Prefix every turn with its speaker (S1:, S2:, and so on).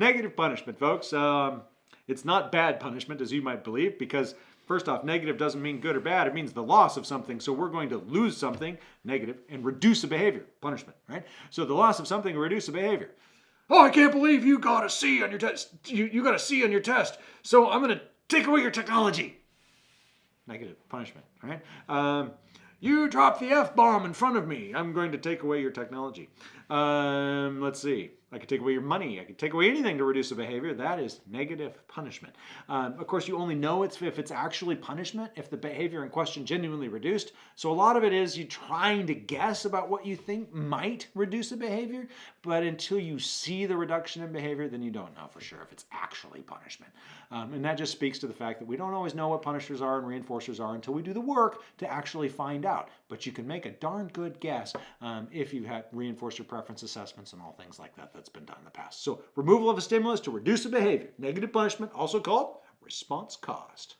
S1: negative punishment, folks. Um, it's not bad punishment, as you might believe, because first off, negative doesn't mean good or bad. It means the loss of something. So we're going to lose something, negative, and reduce a behavior, punishment, right? So the loss of something reduce a behavior. Oh, I can't believe you got a C on your test. You, you got a C on your test. So I'm going to take away your technology. Negative punishment, right? Um, you dropped the F-bomb in front of me. I'm going to take away your technology. Um, let's see. I could take away your money. I could take away anything to reduce a behavior. That is negative punishment. Um, of course, you only know it's if it's actually punishment, if the behavior in question genuinely reduced. So a lot of it is you trying to guess about what you think might reduce a behavior, but until you see the reduction in behavior, then you don't know for sure if it's actually punishment. Um, and that just speaks to the fact that we don't always know what punishers are and reinforcers are until we do the work to actually find out. But you can make a darn good guess um, if you have reinforcer preference assessments and all things like that that's been done in the past. So removal of a stimulus to reduce a behavior, negative punishment, also called response cost.